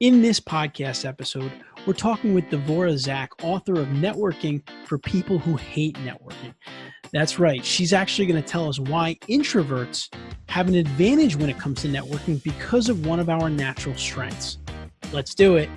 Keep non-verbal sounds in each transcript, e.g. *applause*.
In this podcast episode, we're talking with Devora Zack, author of Networking for People Who Hate Networking. That's right, she's actually going to tell us why introverts have an advantage when it comes to networking because of one of our natural strengths. Let's do it.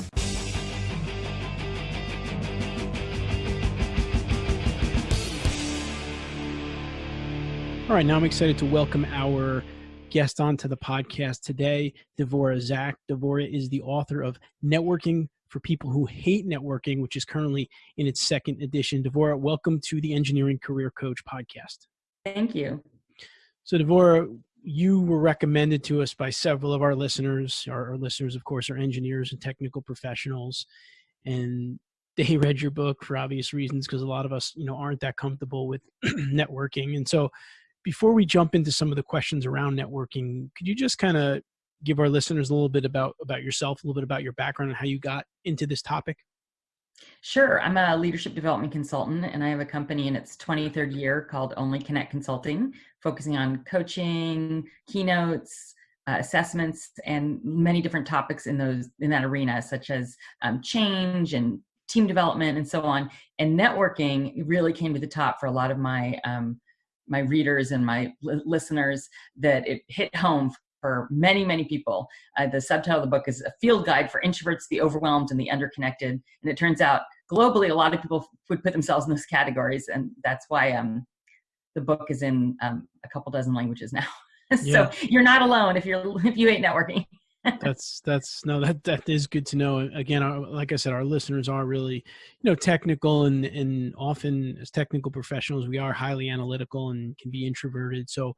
All right, now I'm excited to welcome our guest onto the podcast today, Devora Zack. Devora is the author of Networking for People Who Hate Networking, which is currently in its second edition. Devora, welcome to the Engineering Career Coach podcast. Thank you. So, Devora, you were recommended to us by several of our listeners. Our, our listeners, of course, are engineers and technical professionals. And they *laughs* read your book for obvious reasons because a lot of us, you know, aren't that comfortable with *clears throat* networking. And so before we jump into some of the questions around networking, could you just kind of give our listeners a little bit about about yourself, a little bit about your background and how you got into this topic? Sure. I'm a leadership development consultant and I have a company in its 23rd year called Only Connect Consulting, focusing on coaching, keynotes, uh, assessments, and many different topics in those in that arena, such as um, change and team development and so on. And networking really came to the top for a lot of my um, my readers and my listeners that it hit home for many, many people. Uh, the subtitle of the book is A Field Guide for Introverts, the Overwhelmed, and the Underconnected. And it turns out globally, a lot of people would put themselves in those categories. And that's why um, the book is in um, a couple dozen languages now. *laughs* so yeah. you're not alone if you're if you hate networking that's that's no that that is good to know. Again our, like i said our listeners are really you know technical and and often as technical professionals we are highly analytical and can be introverted. So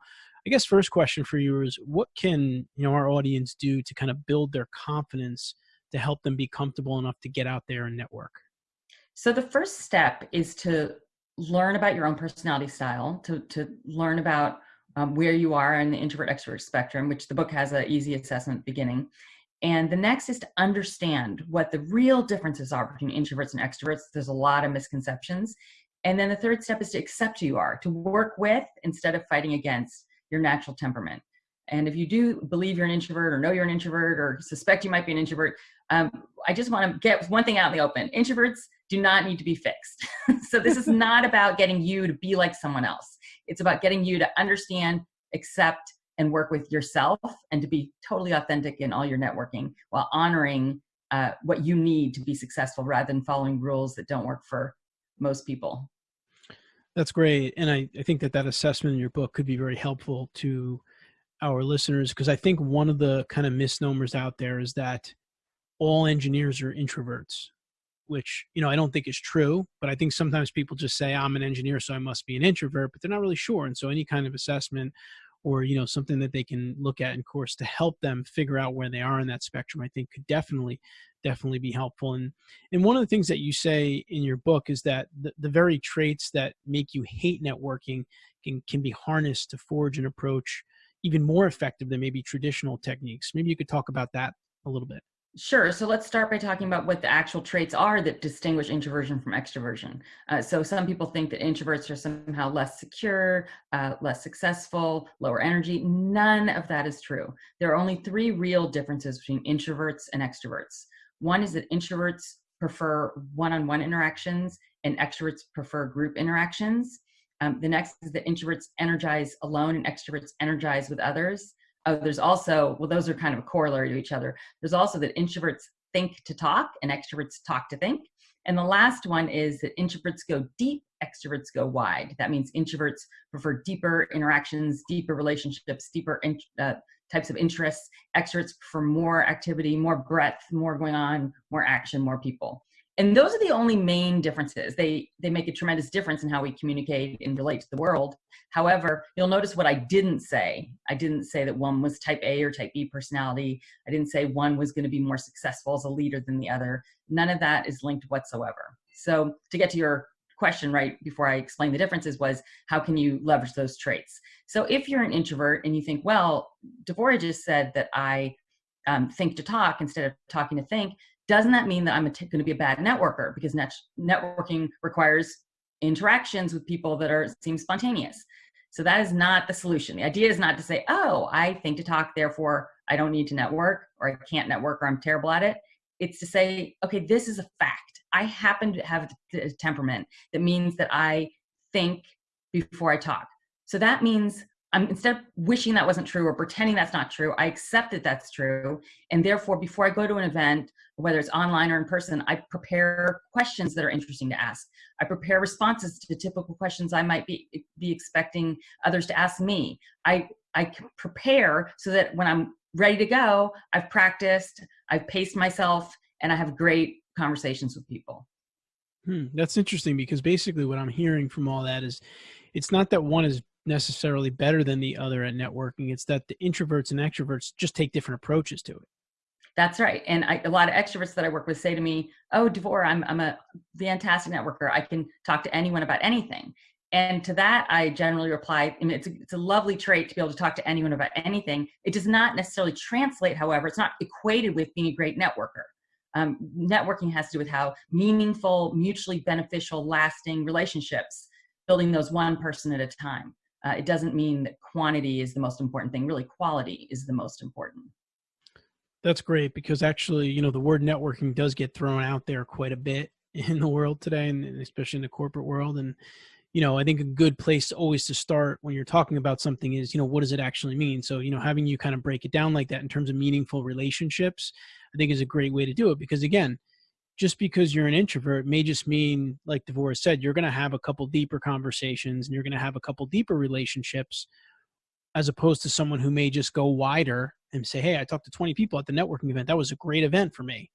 i guess first question for you is what can you know our audience do to kind of build their confidence to help them be comfortable enough to get out there and network? So the first step is to learn about your own personality style to to learn about um, where you are in the introvert extrovert spectrum, which the book has an easy assessment beginning. And the next is to understand what the real differences are between introverts and extroverts. There's a lot of misconceptions. And then the third step is to accept who you are, to work with instead of fighting against your natural temperament. And if you do believe you're an introvert or know you're an introvert or suspect you might be an introvert, um, I just want to get one thing out in the open. Introverts do not need to be fixed. *laughs* so this is *laughs* not about getting you to be like someone else. It's about getting you to understand, accept, and work with yourself and to be totally authentic in all your networking while honoring uh, what you need to be successful rather than following rules that don't work for most people. That's great. And I, I think that that assessment in your book could be very helpful to our listeners because I think one of the kind of misnomers out there is that all engineers are introverts which you know i don't think is true but i think sometimes people just say i'm an engineer so i must be an introvert but they're not really sure and so any kind of assessment or you know something that they can look at in course to help them figure out where they are in that spectrum i think could definitely definitely be helpful and and one of the things that you say in your book is that the, the very traits that make you hate networking can can be harnessed to forge an approach even more effective than maybe traditional techniques. Maybe you could talk about that a little bit Sure. So let's start by talking about what the actual traits are that distinguish introversion from extroversion. Uh, so some people think that introverts are somehow less secure, uh, less successful, lower energy. None of that is true. There are only three real differences between introverts and extroverts. One is that introverts prefer one-on-one interactions and extroverts prefer group interactions. Um, the next is that introverts energize alone and extroverts energize with others oh, there's also, well, those are kind of a corollary to each other. There's also that introverts think to talk and extroverts talk to think. And the last one is that introverts go deep, extroverts go wide. That means introverts prefer deeper interactions, deeper relationships, deeper uh, types of interests. Extroverts prefer more activity, more breadth, more going on, more action, more people and those are the only main differences. They they make a tremendous difference in how we communicate and relate to the world. However you'll notice what i didn't say. I didn't say that one was type a or type b personality. I didn't say one was going to be more successful as a leader than the other. None of that is linked whatsoever. So to get to your question right before i explain the differences was how can you leverage those traits? So if you're an introvert and you think well devora just said that i um, think to talk instead of talking to think doesn't that mean that I'm going to be a bad networker? Because net networking requires interactions with people that are seem spontaneous. So that is not the solution. The idea is not to say, oh, I think to talk, therefore I don't need to network or I can't network or I'm terrible at it. It's to say, okay, this is a fact. I happen to have a temperament that means that I think before I talk. So that means I'm instead of wishing that wasn't true or pretending that's not true, I accept that that's true. And therefore, before I go to an event, whether it's online or in person, I prepare questions that are interesting to ask. I prepare responses to typical questions I might be, be expecting others to ask me. I, I prepare so that when I'm ready to go, I've practiced, I've paced myself, and I have great conversations with people. Hmm, that's interesting because basically what I'm hearing from all that is it's not that one is necessarily better than the other at networking. It's that the introverts and extroverts just take different approaches to it. That's right. And I, a lot of extroverts that I work with say to me, Oh, Devor, I'm, I'm a fantastic networker. I can talk to anyone about anything. And to that, I generally reply, mean, it's, a, it's a lovely trait to be able to talk to anyone about anything. It does not necessarily translate, however, it's not equated with being a great networker. Um, networking has to do with how meaningful, mutually beneficial, lasting relationships, building those one person at a time. Uh, it doesn't mean that quantity is the most important thing. Really, quality is the most important. That's great because actually, you know, the word networking does get thrown out there quite a bit *laughs* in the world today, and especially in the corporate world. And you know, I think a good place always to start when you're talking about something is, you know, what does it actually mean? So, you know, having you kind of break it down like that in terms of meaningful relationships, I think is a great way to do it because again, just because you're an introvert may just mean, like Devora said, you're going to have a couple deeper conversations and you're going to have a couple deeper relationships as opposed to someone who may just go wider and say, Hey, I talked to 20 people at the networking event. That was a great event for me.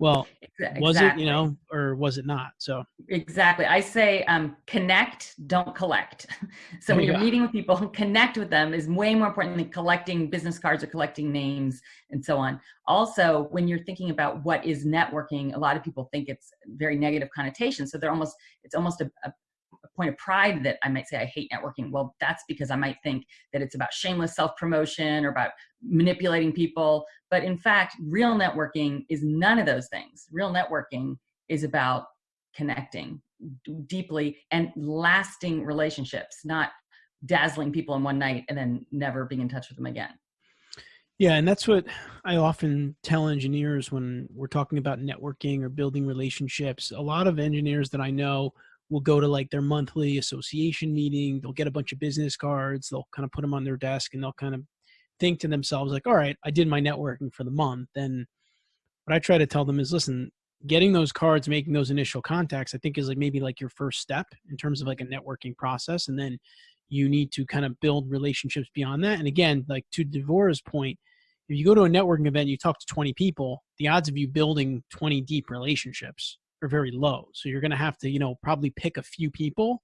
Well, exactly. was it, you know, or was it not? So exactly. I say um, connect, don't collect. *laughs* so when you're meeting with people, *laughs* connect with them is way more important than collecting business cards or collecting names and so on. Also, when you're thinking about what is networking, a lot of people think it's very negative connotation. So they're almost, it's almost a, a point of pride that I might say I hate networking. Well, that's because I might think that it's about shameless self promotion or about manipulating people. But in fact, real networking is none of those things. Real networking is about connecting deeply and lasting relationships, not dazzling people in one night and then never being in touch with them again. Yeah, and that's what I often tell engineers when we're talking about networking or building relationships. A lot of engineers that I know will go to like their monthly association meeting. They'll get a bunch of business cards. They'll kind of put them on their desk and they'll kind of think to themselves like, all right, I did my networking for the month. And what I try to tell them is, listen, getting those cards, making those initial contacts, I think is like maybe like your first step in terms of like a networking process. And then you need to kind of build relationships beyond that. And again, like to Devora's point, if you go to a networking event, you talk to 20 people, the odds of you building 20 deep relationships are very low. So you're going to have to, you know, probably pick a few people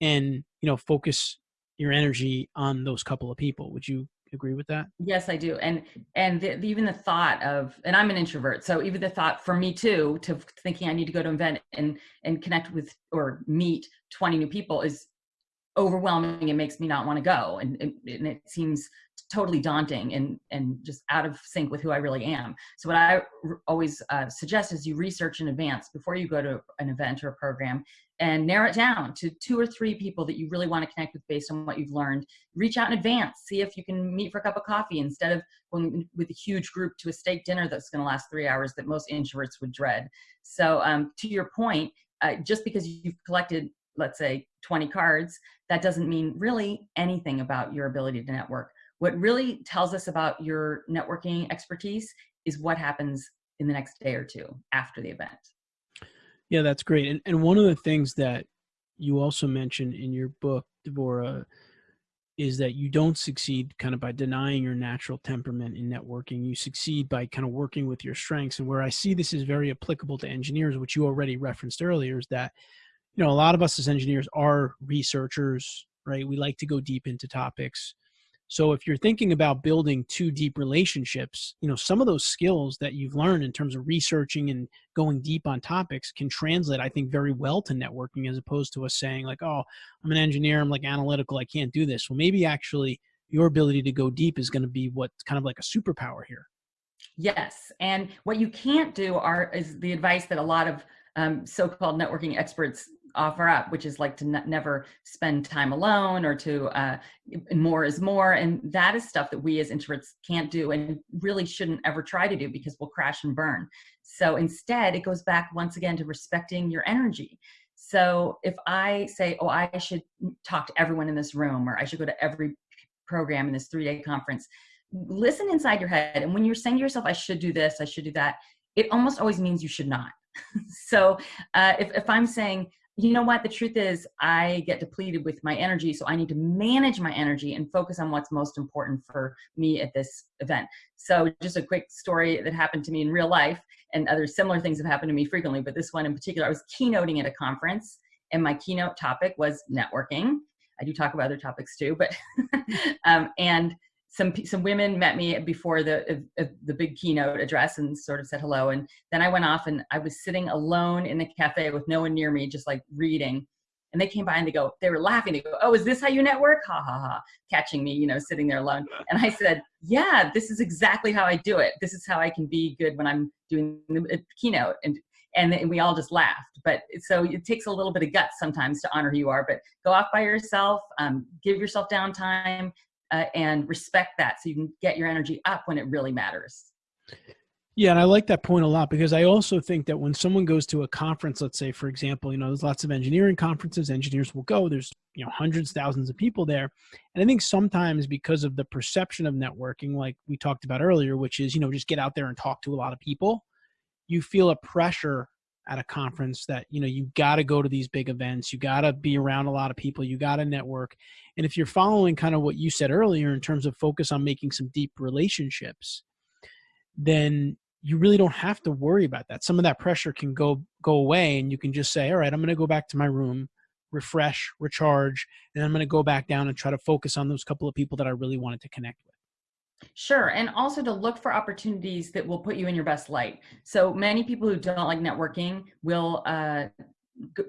and, you know, focus your energy on those couple of people. Would you agree with that? Yes, I do. And and the, even the thought of and I'm an introvert, so even the thought for me too to thinking I need to go to an event and and connect with or meet 20 new people is overwhelming. It makes me not want to go, and, and, and it seems totally daunting and and just out of sync with who I really am. So what I always uh, suggest is you research in advance before you go to an event or a program and narrow it down to two or three people that you really want to connect with based on what you've learned. Reach out in advance, see if you can meet for a cup of coffee instead of going with a huge group to a steak dinner that's going to last three hours that most introverts would dread. So um, to your point, uh, just because you've collected, let's say, 20 cards, that doesn't mean really anything about your ability to network. What really tells us about your networking expertise is what happens in the next day or two after the event. Yeah, that's great. And, and one of the things that you also mentioned in your book, Devora, is that you don't succeed kind of by denying your natural temperament in networking. You succeed by kind of working with your strengths. And where I see this is very applicable to engineers, which you already referenced earlier, is that, you know, a lot of us as engineers are researchers, right? We like to go deep into topics. So if you're thinking about building two deep relationships, you know, some of those skills that you've learned in terms of researching and going deep on topics can translate, I think, very well to networking as opposed to us saying like, oh, I'm an engineer, I'm like analytical, I can't do this. Well, maybe actually your ability to go deep is going to be what's kind of like a superpower here. Yes. And what you can't do are is the advice that a lot of um, so-called networking experts offer up, which is like to never spend time alone or to uh, more is more. And that is stuff that we as introverts can't do and really shouldn't ever try to do because we'll crash and burn. So instead, it goes back once again to respecting your energy. So if I say, oh, I should talk to everyone in this room or I should go to every program in this three day conference, listen inside your head. And when you're saying to yourself, I should do this, I should do that, it almost always means you should not. *laughs* so uh, if, if I'm saying, you know what, the truth is I get depleted with my energy, so I need to manage my energy and focus on what's most important for me at this event. So just a quick story that happened to me in real life and other similar things have happened to me frequently, but this one in particular, I was keynoting at a conference and my keynote topic was networking. I do talk about other topics too, but *laughs* um, and some some women met me before the uh, the big keynote address and sort of said hello. And then i went off and i was sitting alone in the cafe with no one near me just like reading. And they came by and they go they were laughing. They go oh is this how you network? Ha ha ha catching me you know sitting there alone. And i said yeah this is exactly how i do it. This is how i can be good when i'm doing the keynote. And and we all just laughed. But so it takes a little bit of guts sometimes to honor who you are. But go off by yourself um, give yourself downtime uh, and respect that so you can get your energy up when it really matters. Yeah, and I like that point a lot because I also think that when someone goes to a conference, let's say, for example, you know, there's lots of engineering conferences, engineers will go, there's, you know, hundreds, thousands of people there. And I think sometimes because of the perception of networking, like we talked about earlier, which is, you know, just get out there and talk to a lot of people, you feel a pressure at a conference that you know you got to go to these big events you got to be around a lot of people you got to network. And if you're following kind of what you said earlier in terms of focus on making some deep relationships then you really don't have to worry about that. Some of that pressure can go go away and you can just say all right i'm going to go back to my room refresh recharge and i'm going to go back down and try to focus on those couple of people that i really wanted to connect with Sure. And also to look for opportunities that will put you in your best light. So many people who don't like networking will uh,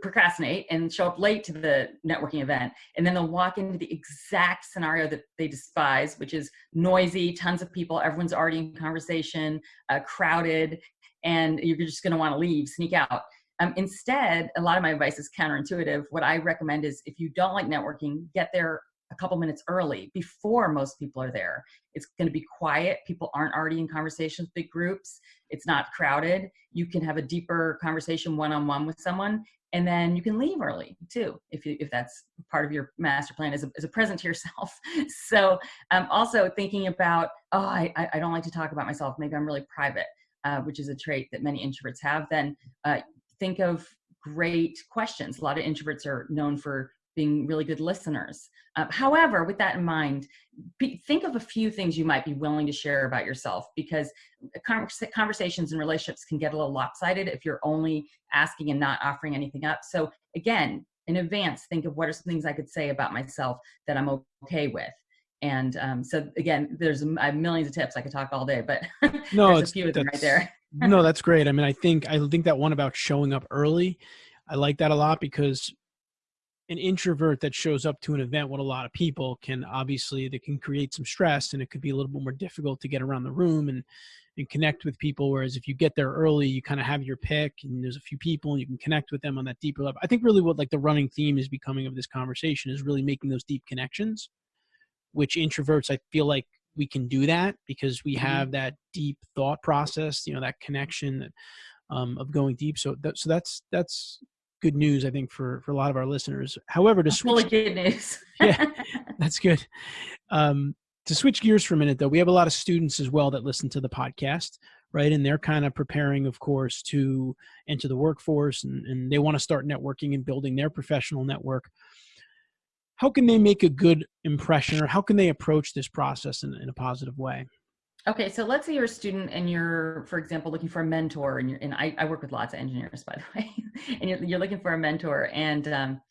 procrastinate and show up late to the networking event. And then they'll walk into the exact scenario that they despise, which is noisy, tons of people, everyone's already in conversation, uh, crowded, and you're just going to want to leave, sneak out. Um, instead, a lot of my advice is counterintuitive. What I recommend is if you don't like networking, get there a couple minutes early before most people are there. It's going to be quiet. People aren't already in conversations, big groups. It's not crowded. You can have a deeper conversation one on one with someone, and then you can leave early too, if you, if that's part of your master plan as a, as a present to yourself. *laughs* so um, also thinking about, oh, I, I don't like to talk about myself. Maybe I'm really private, uh, which is a trait that many introverts have. Then uh, think of great questions. A lot of introverts are known for being really good listeners. Uh, however, with that in mind, be, think of a few things you might be willing to share about yourself because conversations and relationships can get a little lopsided if you're only asking and not offering anything up. So again, in advance, think of what are some things I could say about myself that I'm okay with. And um, so again, there's I have millions of tips. I could talk all day, but *laughs* no, there's a few of them right there. no, that's great. I mean, I think I think that one about showing up early, I like that a lot because an introvert that shows up to an event with a lot of people can obviously that can create some stress and it could be a little bit more difficult to get around the room and and connect with people whereas if you get there early you kind of have your pick and there's a few people and you can connect with them on that deeper level i think really what like the running theme is becoming of this conversation is really making those deep connections which introverts i feel like we can do that because we mm-hmm. have that deep thought process you know that connection that um, of going deep so that, so that's that's good news, I think, for for a lot of our listeners. However, to switch, really good news. *laughs* yeah, that's good. Um, to switch gears for a minute, though, we have a lot of students as well that listen to the podcast, right? And they're kind of preparing, of course, to enter the workforce, and, and they want to start networking and building their professional network. How can they make a good impression, or how can they approach this process in, in a positive way? Okay, so let's say you're a student and you're, for example, looking for a mentor, and and I, I work with lots of engineers, *laughs* by the way, and you're, you're looking for a mentor, and um,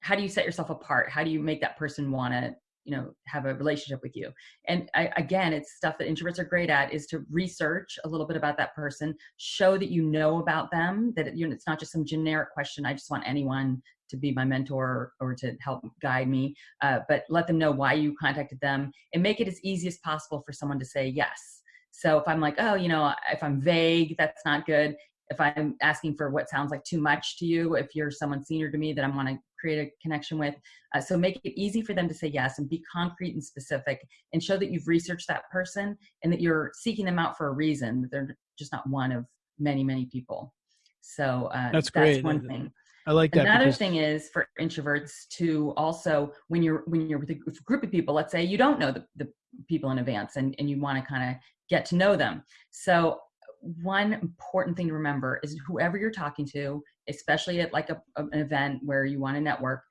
how do you set yourself apart? How do you make that person want to, you know, have a relationship with you? And I, again, it's stuff that introverts are great at is to research a little bit about that person, show that you know about them, that it, you know, it's not just some generic question. I just want anyone to be my mentor or to help guide me, uh, but let them know why you contacted them and make it as easy as possible for someone to say yes. So if I'm like, oh, you know, if I'm vague, that's not good. if I'm asking for what sounds like too much to you, if you're someone senior to me that I want to create a connection with. Uh, so make it easy for them to say yes and be concrete and specific and show that you've researched that person and that you're seeking them out for a reason, that they're just not one of many, many people. So uh, that's great. That's one thing. I like that. Another because- thing is for introverts to also when you're when you're with a group of people, let's say you don't know the, the people in advance and, and you want to kind of get to know them. So one important thing to remember is whoever you're talking to, especially at like a, an event where you want to network,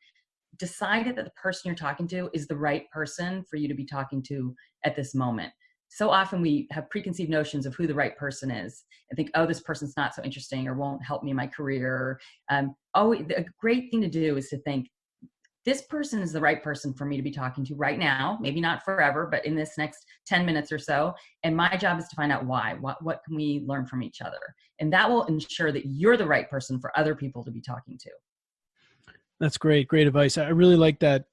decide that the person you're talking to is the right person for you to be talking to at this moment. So often we have preconceived notions of who the right person is and think, oh, this person's not so interesting or won't help me in my career. Um, oh, a great thing to do is to think, this person is the right person for me to be talking to right now maybe not forever but in this next 10 minutes or so and my job is to find out why. What, what can we learn from each other? And that will ensure that you're the right person for other people to be talking to. That's great great advice. I really like that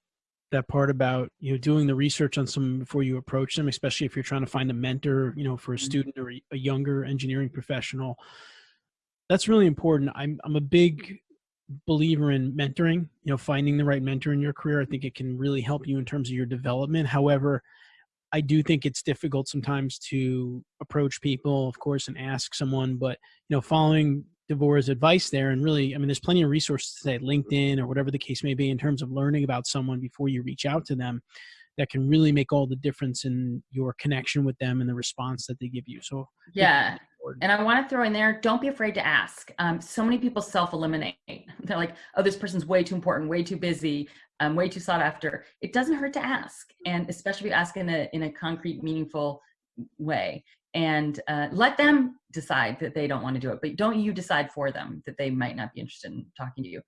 that part about you know doing the research on someone before you approach them especially if you're trying to find a mentor you know for a mm-hmm. student or a younger engineering professional. That's really important. I'm i'm a big believer in mentoring you know finding the right mentor in your career. I think it can really help you in terms of your development. However i do think it's difficult sometimes to approach people of course and ask someone but you know following Devora's advice there and really i mean there's plenty of resources today linkedin or whatever the case may be in terms of learning about someone before you reach out to them that can really make all the difference in your connection with them and the response that they give you so yeah and I want to throw in there, don't be afraid to ask. Um, so many people self-eliminate. *laughs* They're like, oh, this person's way too important, way too busy, um, way too sought after. It doesn't hurt to ask. And especially if you ask in a, in a concrete, meaningful way. And uh, let them decide that they don't want to do it. But don't you decide for them that they might not be interested in talking to you.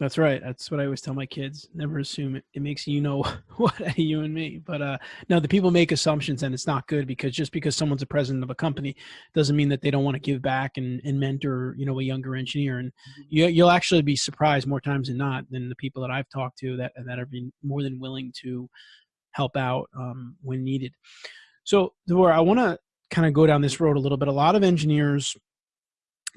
That's right. That's what I always tell my kids. Never assume it. It makes you know *laughs* what you and me. But uh, no, the people make assumptions, and it's not good because just because someone's a president of a company doesn't mean that they don't want to give back and, and mentor, you know, a younger engineer. And mm-hmm. you, you'll actually be surprised more times than not than the people that I've talked to that that are being more than willing to help out um, when needed. So, Devora, I want to kind of go down this road a little bit. A lot of engineers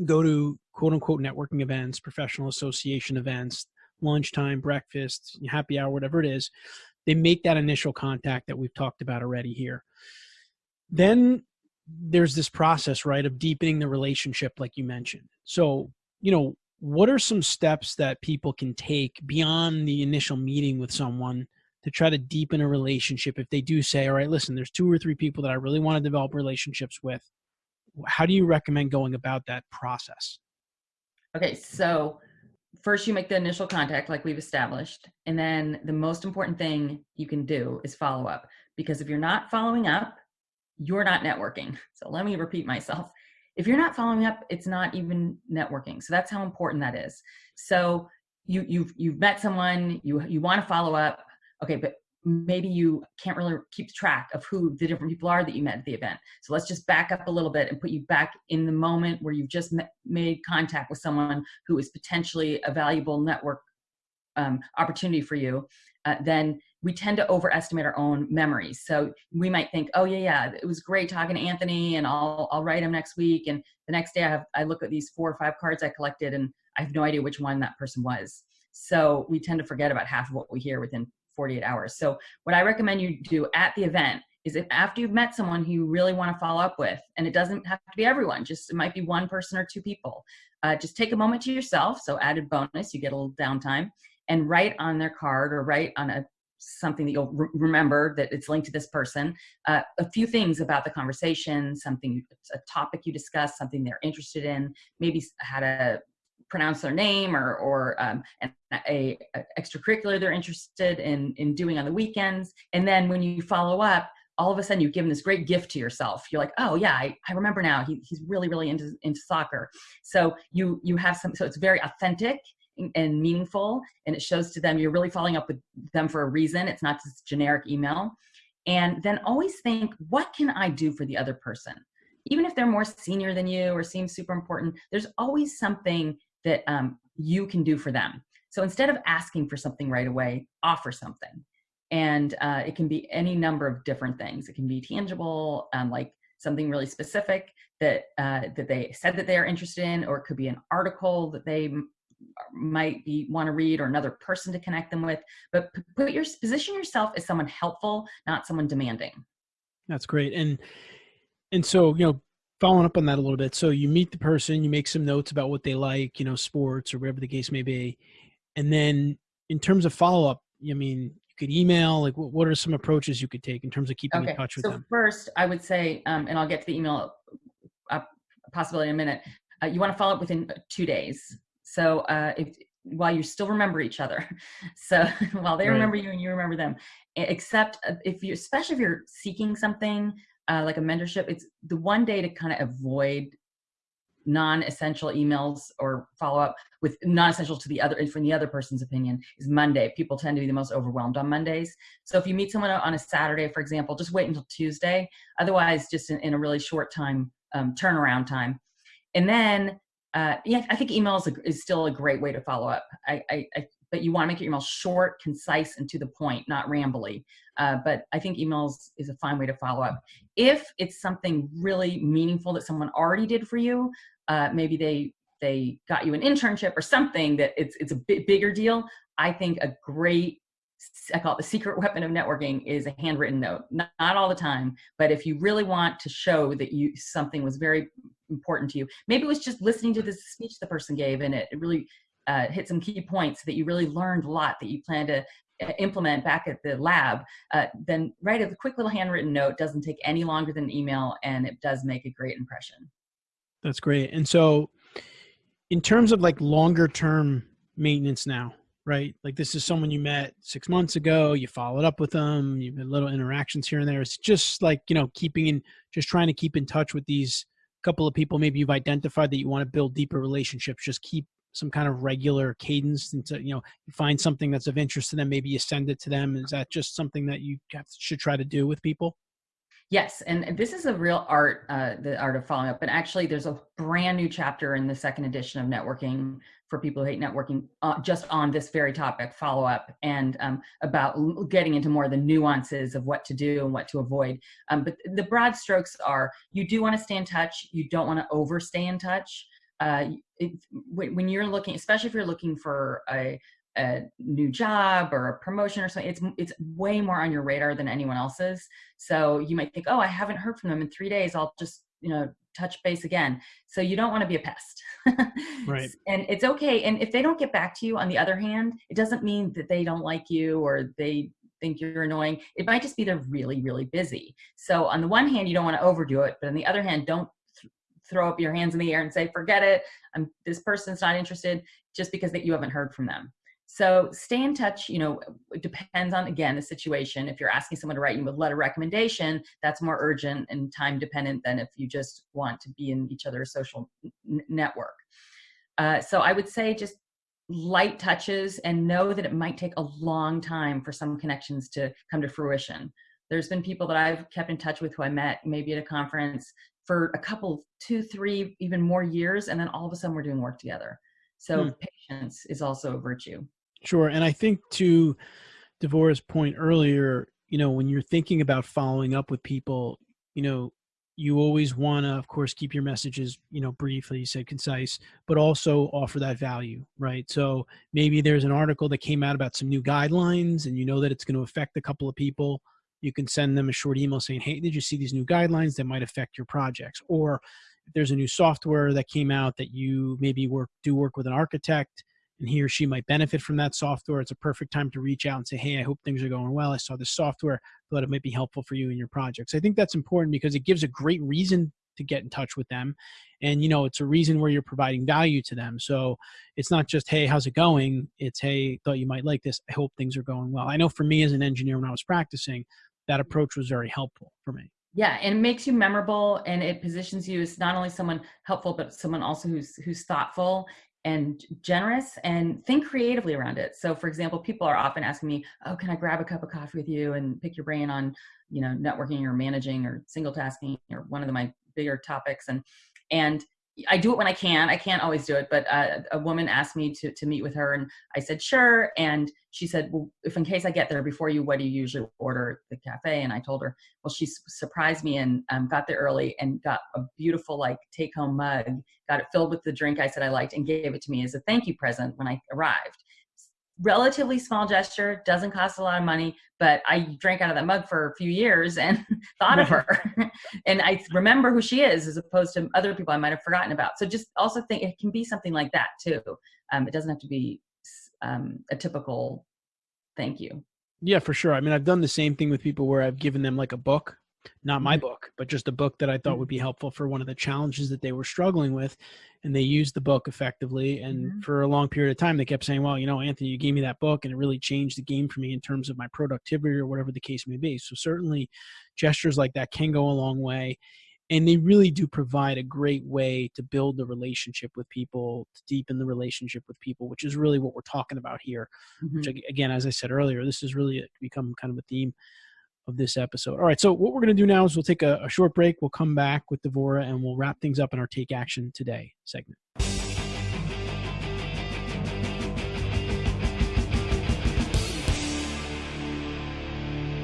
go to quote unquote networking events, professional association events, lunchtime, breakfast, happy hour, whatever it is, they make that initial contact that we've talked about already here. Then there's this process, right, of deepening the relationship, like you mentioned. So, you know, what are some steps that people can take beyond the initial meeting with someone to try to deepen a relationship if they do say, all right, listen, there's two or three people that I really want to develop relationships with. How do you recommend going about that process? Okay, so first you make the initial contact like we've established. And then the most important thing you can do is follow up. Because if you're not following up, you're not networking. *laughs* So let me repeat myself. If you're not following up, it's not even networking. So that's how important that is. So you you've you've met someone, you you want to follow up. Okay, but maybe you can't really keep track of who the different people are that you met at the event. So let's just back up a little bit and put you back in the moment where you've just met, made contact with someone who is potentially a valuable network um, opportunity for you. Uh, then we tend to overestimate our own memories. So we might think, oh yeah, yeah, it was great talking to Anthony, and I'll I'll write him next week. And the next day, I have I look at these four or five cards I collected, and I have no idea which one that person was. So we tend to forget about half of what we hear within 48 hours. So what I recommend you do at the event is if after you've met someone who you really want to follow up with, and it doesn't have to be everyone, just it might be one person or two people, uh, just take a moment to yourself. So added bonus, you get a little downtime, and write on their card or write on a something that you'll re remember that it's linked to this person, uh, a few things about the conversation, something, a topic you discussed, something they're interested in, maybe had a pronounce their name or, or um, an, a, a, extracurricular they're interested in, in doing on the weekends. And then when you follow up, all of a sudden you've given this great gift to yourself. You're like, oh yeah, I, I remember now. He, he's really, really into, into soccer. So you, you have some, so it's very authentic and meaningful and it shows to them you're really following up with them for a reason. It's not just generic email. And then always think, what can I do for the other person? Even if they're more senior than you or seem super important, there's always something that um, you can do for them. So instead of asking for something right away, offer something. And uh, it can be any number of different things. It can be tangible, um, like something really specific that uh, that they said that they are interested in, or it could be an article that they might be want to read or another person to connect them with but put your position yourself as someone helpful not someone demanding that's great and and so you know following up on that a little bit. So you meet the person you make some notes about what they like you know sports or whatever the case may be. And then in terms of follow-up i mean you could email like what, are some approaches you could take in terms of keeping okay. in touch with so them? first i would say um, and i'll get to the email uh, possibility in a minute uh, you want to follow up within two days. So uh, if, while you still remember each other, *laughs* so while they right. remember you and you remember them, except uh, if you, especially if you're seeking something uh, like a mentorship, it's the one day to kind of avoid non-essential emails or follow up with non-essential to the other from the other person's opinion is Monday. People tend to be the most overwhelmed on Mondays. So if you meet someone on a Saturday, for example, just wait until Tuesday. Otherwise, just in, in a really short time um, turnaround time. And then uh, yeah, I think email is, a, is still a great way to follow up. I, I, I but you want to make your email short, concise, and to the point, not rambly. Uh, but I think emails is a fine way to follow up. If it's something really meaningful that someone already did for you, uh, maybe they they got you an internship or something that it's it's a bit bigger deal. I think a great I call it the secret *laughs* weapon of networking is a handwritten note. Not, not, all the time, but if you really want to show that you something was very important to you, maybe it was just listening to this speech the person gave and it, it really uh, hit some key points that you really learned a lot that you plan to uh, implement back at the lab, uh, then write a quick little handwritten note. Doesn't take any longer than an email, and it does make a great impression. That's great. And so, in terms of like longer term maintenance now, right? Like this is someone you met six months ago, you followed up with them, you've had little interactions here and there. It's just like, you know, keeping in, just trying to keep in touch with these couple of people maybe you've identified that you want to build deeper relationships. Just keep some kind of regular cadence and to, you know, you find something that's of interest to them, maybe you send it to them. Is that just something that you should try to do with people? Yes, and this is a real art, uh, the art of following up. And actually, there's a brand new chapter in the second edition of networking for people who hate networking, uh, just on this very topic, follow up, and um, about getting into more of the nuances of what to do and what to avoid. Um, but the broad strokes are: you do want to stay in touch. You don't want to overstay in touch. Uh, it, when you're looking, especially if you're looking for a a new job or a promotion or something it's it's way more on your radar than anyone else's. So you might think oh i haven't heard from them in three days. I'll just you know touch base again. So you don't want to be a pest. *laughs* Right. And it's okay and if they don't get back to you on the other hand it doesn't mean that they don't like you or they think you're annoying. It might just be they're really really busy. So on the one hand you don't want to overdo it but on the other hand don't throw up your hands in the air and say forget it i'm this person's not interested just because that you haven't heard from them so stay in touch. You know, it depends on again the situation. If you're asking someone to write you a letter recommendation, that's more urgent and time dependent than if you just want to be in each other's social network. Uh, so I would say just light touches and know that it might take a long time for some connections to come to fruition. There's been people that I've kept in touch with who I met maybe at a conference for a couple, two, three, even more years, and then all of a sudden we're doing work together. So hmm. patience is also a virtue. Sure. And I think to Devora's point earlier, you know, when you're thinking about following up with people, you know, you always want to, of course, keep your messages, you know, brief, like you said, concise, but also offer that value, right? So maybe there's an article that came out about some new guidelines and you know that it's going to affect a couple of people. You can send them a short email saying, hey, did you see these new guidelines that might affect your projects? Or if there's a new software that came out that you maybe work do work with an architect and he or she might benefit from that software, it's a perfect time to reach out and say, Hey, I hope things are going well. I saw this software, thought it might be helpful for you in your projects. I think that's important because it gives a great reason to get in touch with them. And, you know, it's a reason where you're providing value to them. So it's not just, Hey, how's it going? It's, Hey, thought you might like this. I hope things are going well. I know for me as an engineer, when I was practicing, that approach was very helpful for me. Yeah, and it makes you memorable and it positions you as not only someone helpful, but someone also who's who's thoughtful and generous and think creatively around it. So for example, people are often asking me, "Oh, can I grab a cup of coffee with you and pick your brain on, you know, networking or managing or single tasking or one of the, my bigger topics?" And and I do it when I can. I can't always do it, but uh, a woman asked me to to meet with her, and I said sure. And she said, "Well, if in case I get there before you, what do you usually order at the cafe?" And I told her, "Well, she surprised me and um, got there early and got a beautiful like take home mug, got it filled with the drink I said I liked, and gave it to me as a thank you present when I arrived." Relatively small gesture, doesn't cost a lot of money, but I drank out of that mug for a few years and *laughs* thought of her. *laughs* and I remember who she is as opposed to other people I might have forgotten about. So just also think it can be something like that too. Um, it doesn't have to be um, a typical thank you. Yeah, for sure. I mean, I've done the same thing with people where I've given them like a book not my mm-hmm. book, but just a book that I thought mm-hmm. would be helpful for one of the challenges that they were struggling with. And they used the book effectively. And mm-hmm. for a long period of time, they kept saying, Well, you know, Anthony, you gave me that book and it really changed the game for me in terms of my productivity or whatever the case may be. So, certainly, gestures like that can go a long way. And they really do provide a great way to build the relationship with people, to deepen the relationship with people, which is really what we're talking about here. Mm-hmm. Which, again, as I said earlier, this has really become kind of a theme of this episode. All right, so what we're going to do now is we'll take a, a short break. We'll come back with Devora and we'll wrap things up in our Take Action Today segment.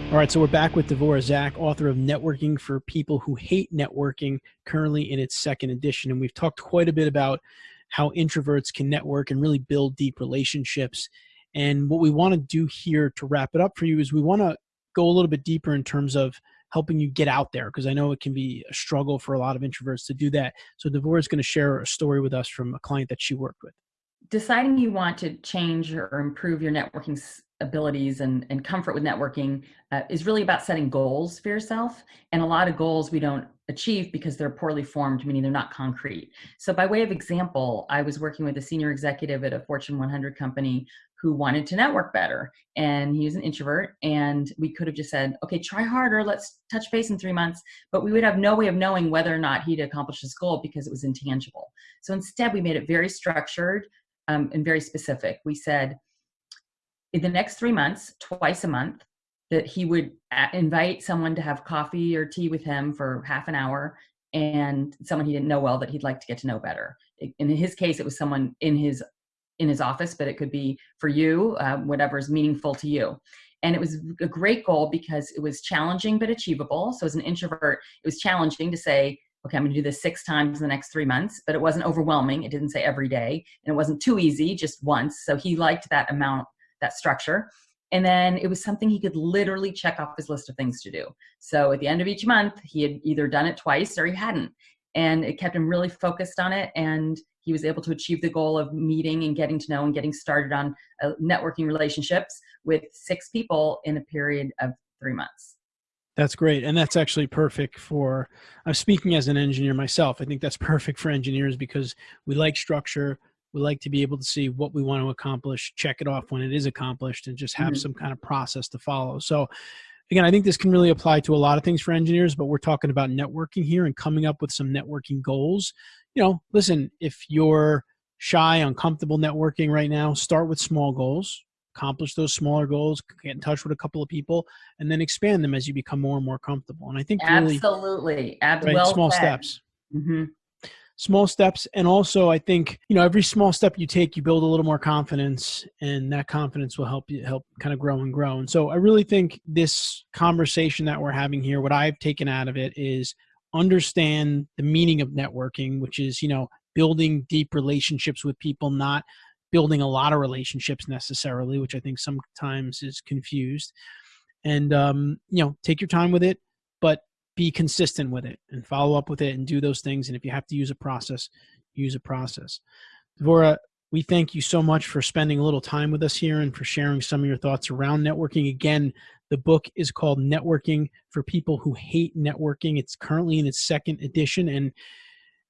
All right, so we're back with Devora Zack, author of Networking for People Who Hate Networking, currently in its second edition. And we've talked quite a bit about how introverts can network and really build deep relationships. And what we want to do here to wrap it up for you is we want to go a little bit deeper in terms of helping you get out there because I know it can be a struggle for a lot of introverts to do that. So Devora is going to share a story with us from a client that she worked with. Deciding you want to change or improve your networking abilities and, and comfort with networking uh, is really about setting goals for yourself. And a lot of goals we don't achieve because they're poorly formed, meaning they're not concrete. So, by way of example, I was working with a senior executive at a Fortune 100 company who wanted to network better and he was an introvert and we could have just said okay try harder let's touch base in three months but we would have no way of knowing whether or not he'd accomplished his goal because it was intangible. So instead we made it very structured um, and very specific. We said in the next three months twice a month that he would invite someone to have coffee or tea with him for half an hour and someone he didn't know well that he'd like to get to know better. In his case it was someone in his in his office, but it could be for you, uh, whatever is meaningful to you. And it was a great goal because it was challenging but achievable. So as an introvert, it was challenging to say, okay, I'm to do this six times in the next three months, but it wasn't overwhelming. It didn't say every day, and it wasn't too easy, just once. So he liked that amount, that structure. And then it was something he could literally check off his list of things to do. So at the end of each month, he had either done it twice or he hadn't. And it kept him really focused on it. And he was able to achieve the goal of meeting and getting to know and getting started on uh, networking relationships with six people in a period of three months. That's great. And that's actually perfect for, I'm speaking as an engineer myself. I think that's perfect for engineers because we like structure. We like to be able to see what we want to accomplish, check it off when it is accomplished, and just have mm-hmm. some kind of process to follow. So, again, I think this can really apply to a lot of things for engineers, but we're talking about networking here and coming up with some networking goals you know, listen, if you're shy, uncomfortable networking right now, start with small goals, accomplish those smaller goals, get in touch with a couple of people, and then expand them as you become more and more comfortable. And I think really, absolutely, right, well small said. steps. Mm-hmm. Small steps, and also I think you know every small step you take, you build a little more confidence, and that confidence will help you help kind of grow and grow. And so I really think this conversation that we're having here, what I've taken out of it is understand the meaning of networking, which is, you know, building deep relationships with people, not building a lot of relationships necessarily, which I think sometimes is confused. And, um, you know, take your time with it, but be consistent with it and follow up with it and do those things. And if you have to use a process, use a process. Devora, we thank you so much for spending a little time with us here and for sharing some of your thoughts around networking. Again, the book is called Networking for People Who Hate Networking. It's currently in its second edition. And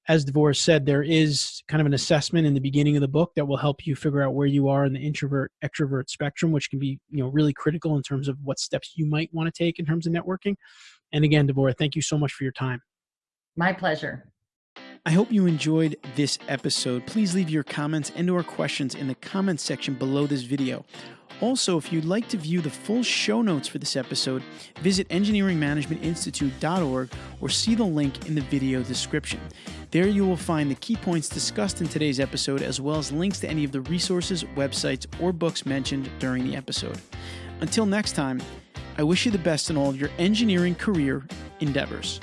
as Devora said, there is kind of an assessment in the beginning of the book that will help you figure out where you are in the introvert extrovert spectrum, which can be you know really critical in terms of what steps you might want to take in terms of networking. And again, Devora, thank you so much for your time. My pleasure. I hope you enjoyed this episode. Please leave your comments and or questions in the comments section below this video. Also, if you'd like to view the full show notes for this episode, visit engineeringmanagementinstitute.org or see the link in the video description. There you will find the key points discussed in today's episode, as well as links to any of the resources, websites, or books mentioned during the episode. Until next time, I wish you the best in all of your engineering career endeavors.